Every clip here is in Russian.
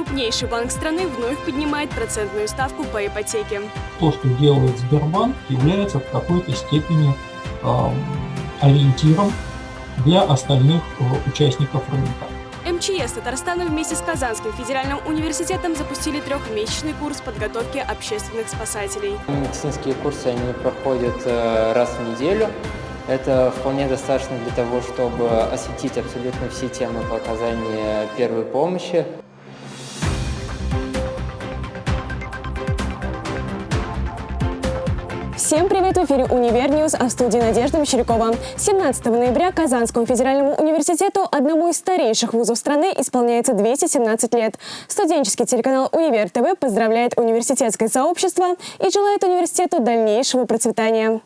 Крупнейший банк страны вновь поднимает процентную ставку по ипотеке. То, что делает Сбербанк, является в какой-то степени э, ориентиром для остальных э, участников рынка. МЧС Татарстана вместе с Казанским федеральным университетом запустили трехмесячный курс подготовки общественных спасателей. Медицинские курсы они проходят э, раз в неделю. Это вполне достаточно для того, чтобы осветить абсолютно все темы по оказанию первой помощи. Всем привет! В эфире «Универ -Ньюз», а в студии Надежда Мещерякова. 17 ноября Казанскому федеральному университету, одному из старейших вузов страны, исполняется 217 лет. Студенческий телеканал «Универ ТВ» поздравляет университетское сообщество и желает университету дальнейшего процветания.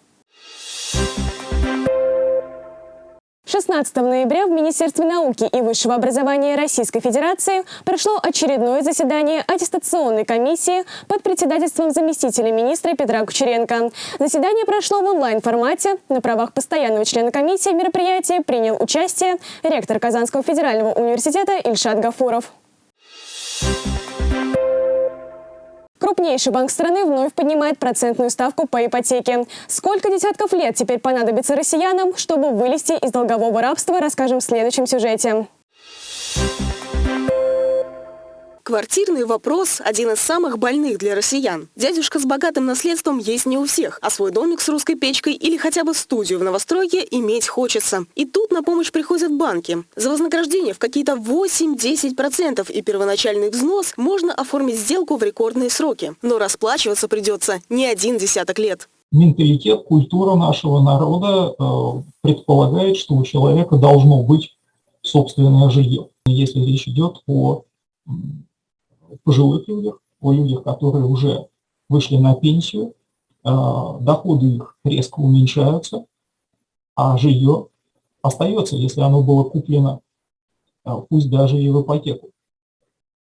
16 ноября в Министерстве науки и высшего образования Российской Федерации прошло очередное заседание аттестационной комиссии под председательством заместителя министра Петра Кучеренко. Заседание прошло в онлайн-формате. На правах постоянного члена комиссии в мероприятии принял участие ректор Казанского федерального университета Ильшат Гафуров. Крупнейший банк страны вновь поднимает процентную ставку по ипотеке. Сколько десятков лет теперь понадобится россиянам, чтобы вылезти из долгового рабства, расскажем в следующем сюжете. Квартирный вопрос – один из самых больных для россиян. Дядюшка с богатым наследством есть не у всех, а свой домик с русской печкой или хотя бы студию в новостройке иметь хочется. И тут на помощь приходят банки. За вознаграждение в какие-то 8-10% и первоначальный взнос можно оформить сделку в рекордные сроки. Но расплачиваться придется не один десяток лет. Менталитет, культура нашего народа э, предполагает, что у человека должно быть собственное жилье. Если речь идет о пожилых людях, о людях, которые уже вышли на пенсию, э, доходы их резко уменьшаются, а жилье остается, если оно было куплено, э, пусть даже и в ипотеку.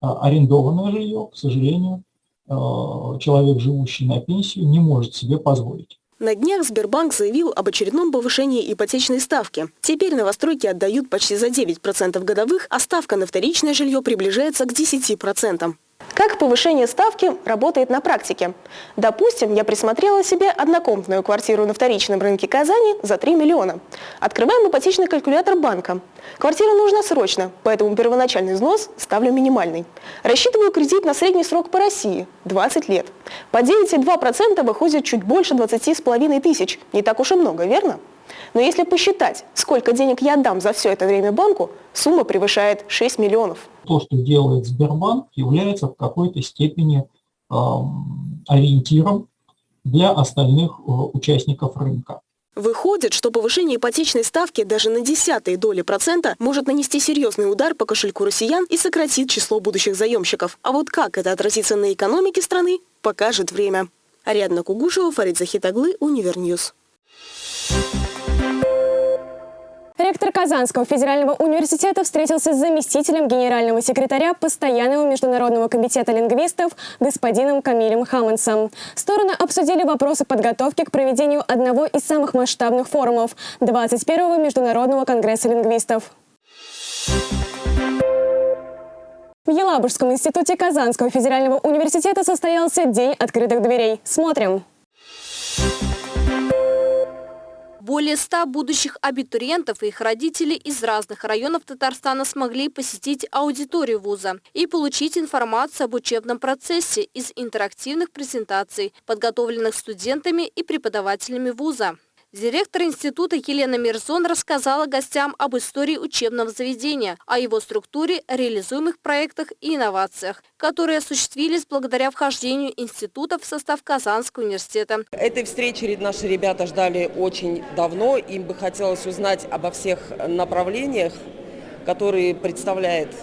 А арендованное жилье, к сожалению, э, человек, живущий на пенсию, не может себе позволить. На днях Сбербанк заявил об очередном повышении ипотечной ставки. Теперь новостройки отдают почти за 9% годовых, а ставка на вторичное жилье приближается к 10%. Как повышение ставки работает на практике? Допустим, я присмотрела себе однокомнатную квартиру на вторичном рынке Казани за 3 миллиона. Открываем ипотечный калькулятор банка. Квартира нужна срочно, поэтому первоначальный взнос ставлю минимальный. Рассчитываю кредит на средний срок по России – 20 лет. По 9,2% выходит чуть больше 20,5 тысяч. Не так уж и много, верно? Но если посчитать, сколько денег я отдам за все это время банку, сумма превышает 6 миллионов. То, что делает Сбербанк, является в какой-то степени э, ориентиром для остальных э, участников рынка. Выходит, что повышение ипотечной ставки даже на десятые доли процента может нанести серьезный удар по кошельку россиян и сократит число будущих заемщиков. А вот как это отразится на экономике страны, покажет время. Ариадна Кугушева, Фарид Захитаглы, Универ News. Ректор Казанского федерального университета встретился с заместителем генерального секретаря Постоянного международного комитета лингвистов господином Камилем Хаммонсом. Стороны обсудили вопросы подготовки к проведению одного из самых масштабных форумов – 21-го Международного конгресса лингвистов. В Елабужском институте Казанского федерального университета состоялся День открытых дверей. Смотрим. Более ста будущих абитуриентов и их родителей из разных районов Татарстана смогли посетить аудиторию вуза и получить информацию об учебном процессе из интерактивных презентаций, подготовленных студентами и преподавателями вуза. Директор института Елена Мирзон рассказала гостям об истории учебного заведения, о его структуре, реализуемых проектах и инновациях, которые осуществились благодаря вхождению института в состав Казанского университета. Этой встречи наши ребята ждали очень давно. Им бы хотелось узнать обо всех направлениях, которые представляет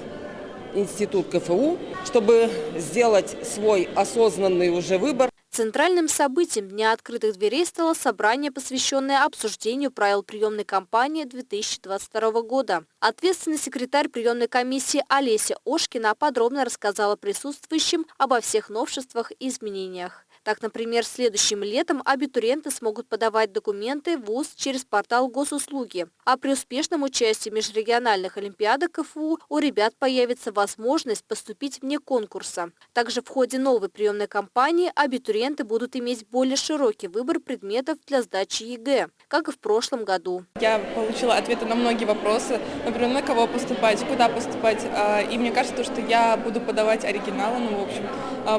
институт КФУ, чтобы сделать свой осознанный уже выбор. Центральным событием Дня открытых дверей стало собрание, посвященное обсуждению правил приемной кампании 2022 года. Ответственный секретарь приемной комиссии Олеся Ошкина подробно рассказала присутствующим обо всех новшествах и изменениях. Так, например, следующим летом абитуриенты смогут подавать документы в ВУЗ через портал госуслуги. А при успешном участии межрегиональных олимпиадах КФУ у ребят появится возможность поступить вне конкурса. Также в ходе новой приемной кампании абитуриенты будут иметь более широкий выбор предметов для сдачи ЕГЭ, как и в прошлом году. Я получила ответы на многие вопросы, например, на кого поступать, куда поступать. А, и мне кажется, что я буду подавать оригиналы, ну, в общем,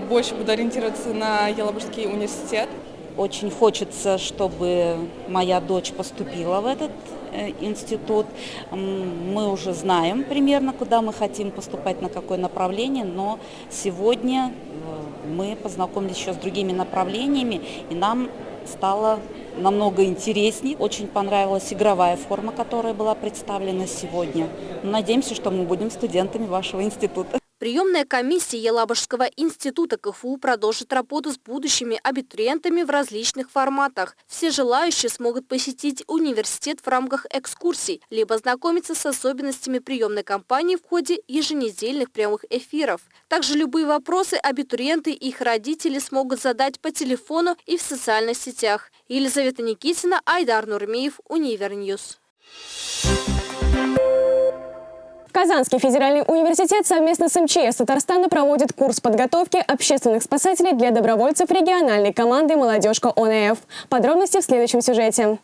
больше буду ориентироваться на Елабужский университет. Очень хочется, чтобы моя дочь поступила в этот э, институт. Мы уже знаем примерно, куда мы хотим поступать, на какое направление, но сегодня э, мы познакомились еще с другими направлениями, и нам стало намного интереснее. Очень понравилась игровая форма, которая была представлена сегодня. Надеемся, что мы будем студентами вашего института. Приемная комиссия Елабужского института КФУ продолжит работу с будущими абитуриентами в различных форматах. Все желающие смогут посетить университет в рамках экскурсий, либо знакомиться с особенностями приемной кампании в ходе еженедельных прямых эфиров. Также любые вопросы абитуриенты и их родители смогут задать по телефону и в социальных сетях. Елизавета Никитина, Айдар Нурмеев, Универ News. Казанский федеральный университет совместно с МЧС Татарстана проводит курс подготовки общественных спасателей для добровольцев региональной команды «Молодежка ОНФ». Подробности в следующем сюжете.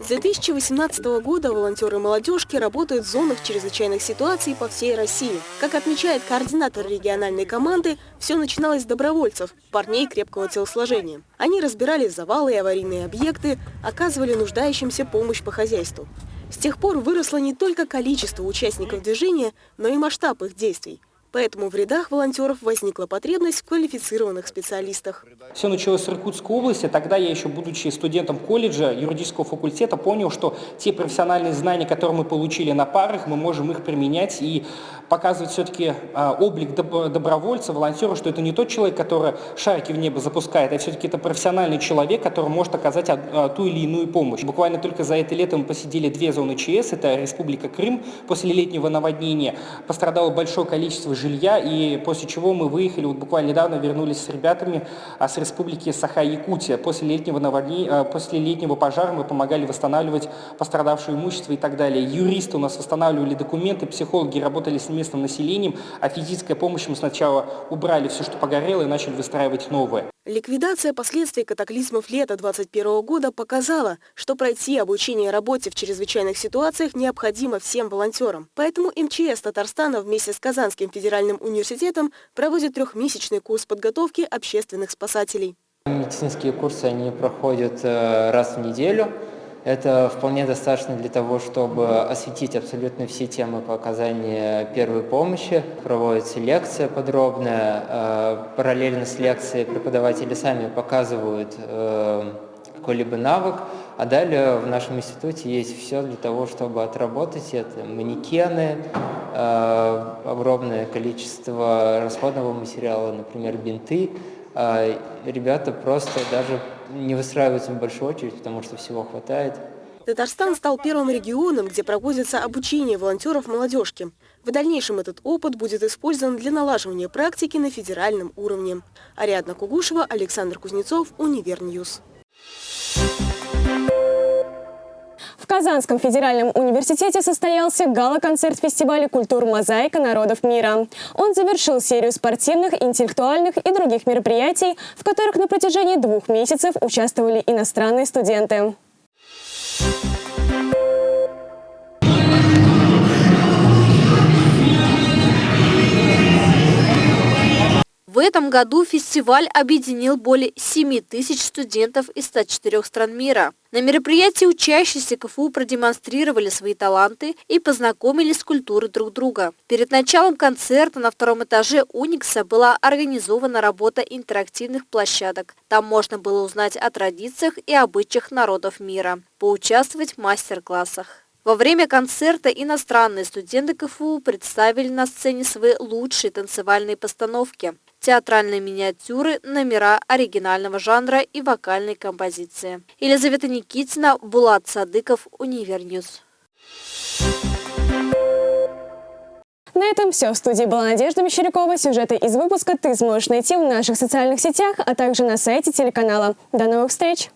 С 2018 года волонтеры молодежки работают в зонах чрезвычайных ситуаций по всей России. Как отмечает координатор региональной команды, все начиналось с добровольцев, парней крепкого телосложения. Они разбирали завалы и аварийные объекты, оказывали нуждающимся помощь по хозяйству. С тех пор выросло не только количество участников движения, но и масштаб их действий – Поэтому в рядах волонтеров возникла потребность в квалифицированных специалистах. Все началось с Иркутской области. Тогда я еще, будучи студентом колледжа, юридического факультета, понял, что те профессиональные знания, которые мы получили на парах, мы можем их применять и показывать все-таки а, облик добровольца, волонтера, что это не тот человек, который шарики в небо запускает, а все-таки это профессиональный человек, который может оказать а, ту или иную помощь. Буквально только за это лето мы посетили две зоны ЧС, это Республика Крым. После летнего наводнения пострадало большое количество жилья, и после чего мы выехали, вот буквально недавно вернулись с ребятами а, с республики Саха-Якутия. После летнего, наводнения, а, после летнего пожара мы помогали восстанавливать пострадавшее имущество и так далее. Юристы у нас восстанавливали документы, психологи работали с местным населением, а физической помощью мы сначала убрали все, что погорело, и начали выстраивать новое. Ликвидация последствий катаклизмов лета 2021 года показала, что пройти обучение работе в чрезвычайных ситуациях необходимо всем волонтерам. Поэтому МЧС Татарстана вместе с Казанским федеральным университетом проводит трехмесячный курс подготовки общественных спасателей. Медицинские курсы они проходят э, раз в неделю. Это вполне достаточно для того, чтобы осветить абсолютно все темы по оказанию первой помощи. Проводится лекция подробная. Э, параллельно с лекцией преподаватели сами показывают э, какой-либо навык, а далее в нашем институте есть все для того, чтобы отработать это. Манекены, э, огромное количество расходного материала, например, бинты. Ребята просто даже не выстраиваются в большую очередь, потому что всего хватает. Татарстан стал первым регионом, где проводится обучение волонтеров молодежки. В дальнейшем этот опыт будет использован для налаживания практики на федеральном уровне. Ариадна Кугушева, Александр Кузнецов, Универ News. В Казанском федеральном университете состоялся гала-концерт фестиваля культур «Мозаика народов мира». Он завершил серию спортивных, интеллектуальных и других мероприятий, в которых на протяжении двух месяцев участвовали иностранные студенты. В этом году фестиваль объединил более 7 тысяч студентов из 104 стран мира. На мероприятии учащиеся КФУ продемонстрировали свои таланты и познакомились с культурой друг друга. Перед началом концерта на втором этаже Уникса была организована работа интерактивных площадок. Там можно было узнать о традициях и обычаях народов мира, поучаствовать в мастер-классах. Во время концерта иностранные студенты КФУ представили на сцене свои лучшие танцевальные постановки театральные миниатюры, номера оригинального жанра и вокальные композиции. Елизавета Никитина, Булат Садыков, Универ News. На этом все. В студии была Надежда Мещерякова. Сюжеты из выпуска ты сможешь найти в наших социальных сетях, а также на сайте телеканала. До новых встреч!